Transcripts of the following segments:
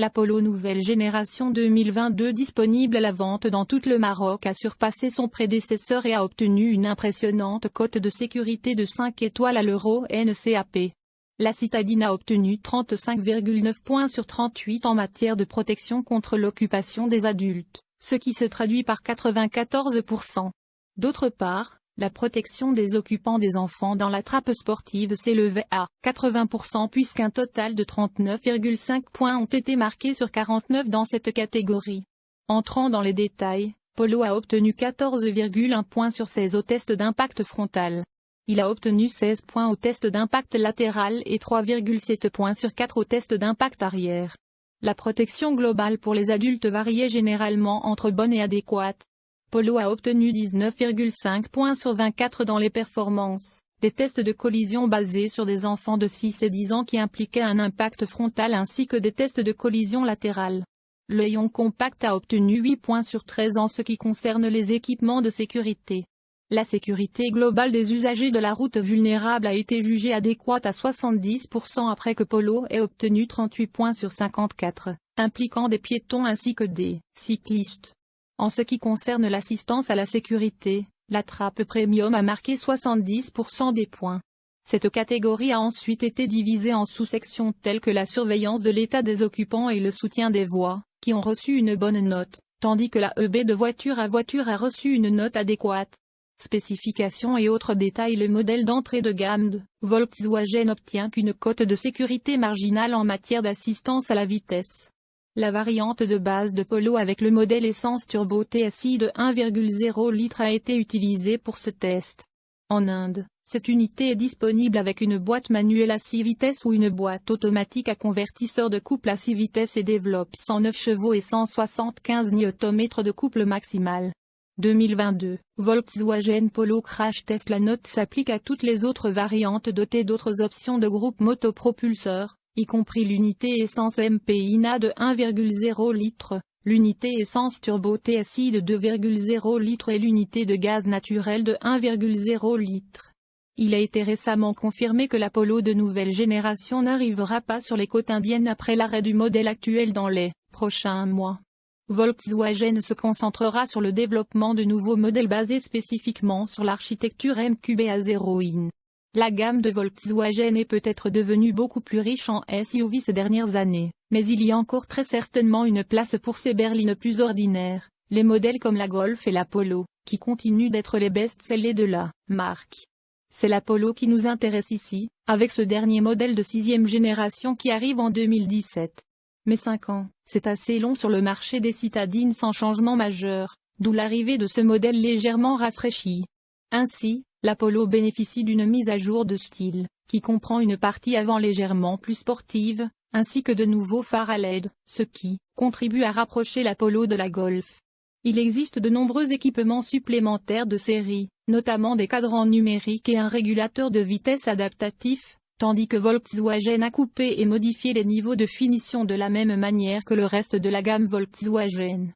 L'Apollo nouvelle génération 2022 disponible à la vente dans tout le Maroc a surpassé son prédécesseur et a obtenu une impressionnante cote de sécurité de 5 étoiles à l'euro NCAP. La citadine a obtenu 35,9 points sur 38 en matière de protection contre l'occupation des adultes, ce qui se traduit par 94%. D'autre part, la protection des occupants des enfants dans la trappe sportive s'élevait à 80% puisqu'un total de 39,5 points ont été marqués sur 49 dans cette catégorie. Entrant dans les détails, Polo a obtenu 14,1 points sur 16 au test d'impact frontal. Il a obtenu 16 points au test d'impact latéral et 3,7 points sur 4 au test d'impact arrière. La protection globale pour les adultes variait généralement entre bonne et adéquate. Polo a obtenu 19,5 points sur 24 dans les performances, des tests de collision basés sur des enfants de 6 et 10 ans qui impliquaient un impact frontal ainsi que des tests de collision latérale. Le Ion Compact a obtenu 8 points sur 13 en ce qui concerne les équipements de sécurité. La sécurité globale des usagers de la route vulnérable a été jugée adéquate à 70% après que Polo ait obtenu 38 points sur 54, impliquant des piétons ainsi que des cyclistes. En ce qui concerne l'assistance à la sécurité, la trappe premium a marqué 70% des points. Cette catégorie a ensuite été divisée en sous-sections telles que la surveillance de l'état des occupants et le soutien des voies, qui ont reçu une bonne note, tandis que la EB de voiture à voiture a reçu une note adéquate. Spécifications et autres détails Le modèle d'entrée de gamme de Volkswagen obtient qu'une cote de sécurité marginale en matière d'assistance à la vitesse. La variante de base de Polo avec le modèle essence turbo TSI de 1,0 litre a été utilisée pour ce test. En Inde, cette unité est disponible avec une boîte manuelle à 6 vitesses ou une boîte automatique à convertisseur de couple à 6 vitesses et développe 109 chevaux et 175 Nm de couple maximal. 2022, Volkswagen Polo Crash Test La note s'applique à toutes les autres variantes dotées d'autres options de groupe motopropulseur, y compris l'unité essence MPINA de 1,0 litre, l'unité essence turbo TSI de 2,0 litre et l'unité de gaz naturel de 1,0 litre. Il a été récemment confirmé que l'Apollo de nouvelle génération n'arrivera pas sur les côtes indiennes après l'arrêt du modèle actuel dans les prochains mois. Volkswagen se concentrera sur le développement de nouveaux modèles basés spécifiquement sur l'architecture MQB à 0 in. La gamme de Volkswagen est peut-être devenue beaucoup plus riche en SUV ces dernières années, mais il y a encore très certainement une place pour ces berlines plus ordinaires, les modèles comme la Golf et la Polo, qui continuent d'être les best-sellers de la marque. C'est la Polo qui nous intéresse ici, avec ce dernier modèle de sixième génération qui arrive en 2017. Mais 5 ans, c'est assez long sur le marché des citadines sans changement majeur, d'où l'arrivée de ce modèle légèrement rafraîchi. Ainsi, l'Apollo bénéficie d'une mise à jour de style, qui comprend une partie avant légèrement plus sportive, ainsi que de nouveaux phares à LED, ce qui contribue à rapprocher l'Apollo de la Golf. Il existe de nombreux équipements supplémentaires de série, notamment des cadrans numériques et un régulateur de vitesse adaptatif, tandis que Volkswagen a coupé et modifié les niveaux de finition de la même manière que le reste de la gamme Volkswagen.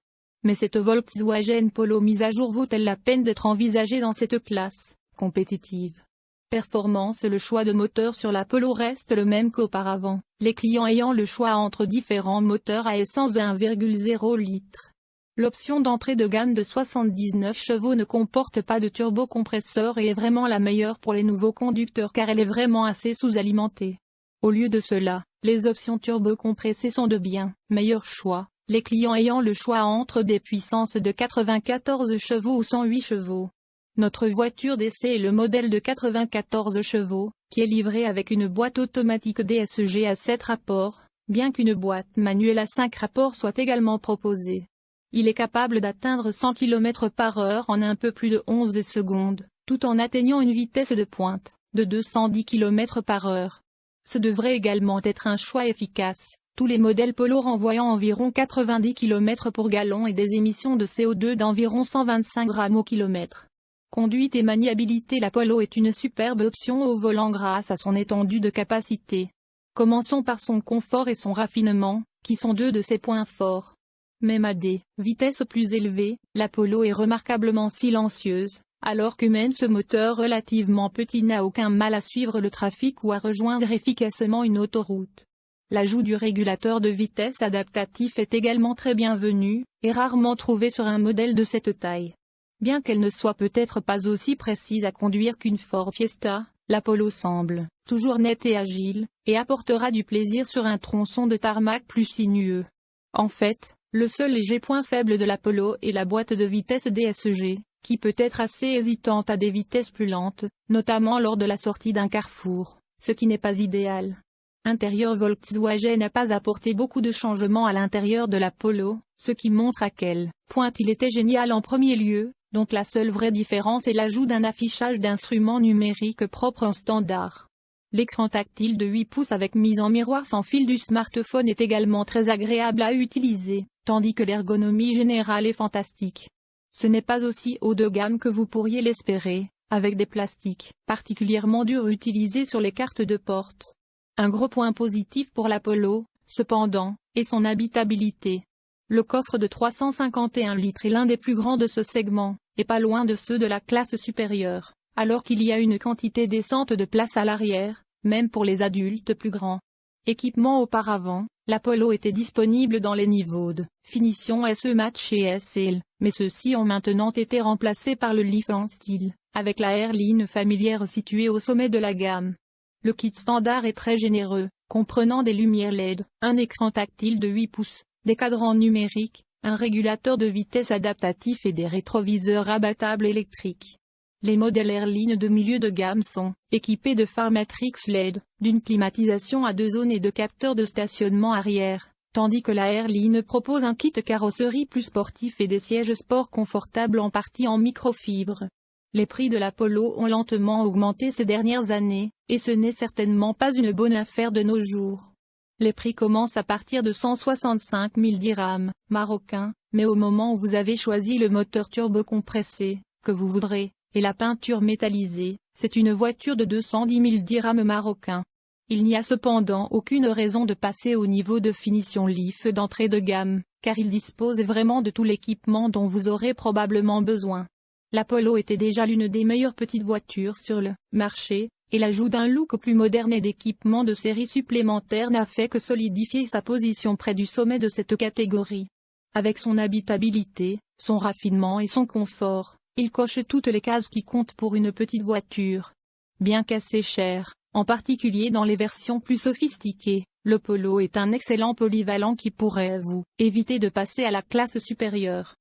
Mais cette Volkswagen Polo mise à jour vaut-elle la peine d'être envisagée dans cette classe? Compétitive Performance Le choix de moteur sur la Polo reste le même qu'auparavant, les clients ayant le choix entre différents moteurs à essence de 1,0 litre. L'option d'entrée de gamme de 79 chevaux ne comporte pas de turbocompresseur et est vraiment la meilleure pour les nouveaux conducteurs car elle est vraiment assez sous-alimentée. Au lieu de cela, les options turbocompressées sont de bien meilleurs choix les clients ayant le choix entre des puissances de 94 chevaux ou 108 chevaux. Notre voiture d'essai est le modèle de 94 chevaux, qui est livré avec une boîte automatique DSG à 7 rapports, bien qu'une boîte manuelle à 5 rapports soit également proposée. Il est capable d'atteindre 100 km par heure en un peu plus de 11 secondes, tout en atteignant une vitesse de pointe, de 210 km par heure. Ce devrait également être un choix efficace, tous les modèles Polo renvoyant environ 90 km pour gallon et des émissions de CO2 d'environ 125 grammes au kilomètre. Conduite et maniabilité La Polo est une superbe option au volant grâce à son étendue de capacité. Commençons par son confort et son raffinement, qui sont deux de ses points forts. Même à des vitesses plus élevées, la Polo est remarquablement silencieuse, alors que même ce moteur relativement petit n'a aucun mal à suivre le trafic ou à rejoindre efficacement une autoroute. L'ajout du régulateur de vitesse adaptatif est également très bienvenu, et rarement trouvé sur un modèle de cette taille. Bien qu'elle ne soit peut-être pas aussi précise à conduire qu'une Ford Fiesta, l'Apollo semble toujours nette et agile, et apportera du plaisir sur un tronçon de tarmac plus sinueux. En fait, le seul léger point faible de l'Apollo est la boîte de vitesse DSG, qui peut être assez hésitante à des vitesses plus lentes, notamment lors de la sortie d'un carrefour, ce qui n'est pas idéal. Intérieur Volkswagen n'a pas apporté beaucoup de changements à l'intérieur de l'Apollo, ce qui montre à quel point il était génial en premier lieu, donc la seule vraie différence est l'ajout d'un affichage d'instruments numériques propre en standard. L'écran tactile de 8 pouces avec mise en miroir sans fil du smartphone est également très agréable à utiliser, tandis que l'ergonomie générale est fantastique. Ce n'est pas aussi haut de gamme que vous pourriez l'espérer, avec des plastiques particulièrement durs utilisés sur les cartes de porte. Un gros point positif pour l'Apollo, cependant, est son habitabilité. Le coffre de 351 litres est l'un des plus grands de ce segment, et pas loin de ceux de la classe supérieure, alors qu'il y a une quantité décente de place à l'arrière, même pour les adultes plus grands. Équipement auparavant, l'Apollo était disponible dans les niveaux de finition SE Match et SL, mais ceux-ci ont maintenant été remplacés par le en style, avec la Airline familière située au sommet de la gamme. Le kit standard est très généreux, comprenant des lumières LED, un écran tactile de 8 pouces, des cadrans numériques, un régulateur de vitesse adaptatif et des rétroviseurs abattables électriques. Les modèles Airline de milieu de gamme sont équipés de phares Matrix LED, d'une climatisation à deux zones et de capteurs de stationnement arrière, tandis que la Airline propose un kit carrosserie plus sportif et des sièges sport confortables en partie en microfibre. Les prix de l'Apollo ont lentement augmenté ces dernières années, et ce n'est certainement pas une bonne affaire de nos jours. Les prix commencent à partir de 165 000 dirhams, marocains, mais au moment où vous avez choisi le moteur turbo-compressé, que vous voudrez, et la peinture métallisée, c'est une voiture de 210 000 dirhams marocains. Il n'y a cependant aucune raison de passer au niveau de finition Leaf d'entrée de gamme, car il dispose vraiment de tout l'équipement dont vous aurez probablement besoin. L'Apollo était déjà l'une des meilleures petites voitures sur le marché, et l'ajout d'un look plus moderne et d'équipements de série supplémentaires n'a fait que solidifier sa position près du sommet de cette catégorie. Avec son habitabilité, son raffinement et son confort, il coche toutes les cases qui comptent pour une petite voiture. Bien qu'assez cher, en particulier dans les versions plus sophistiquées, le Polo est un excellent polyvalent qui pourrait vous éviter de passer à la classe supérieure.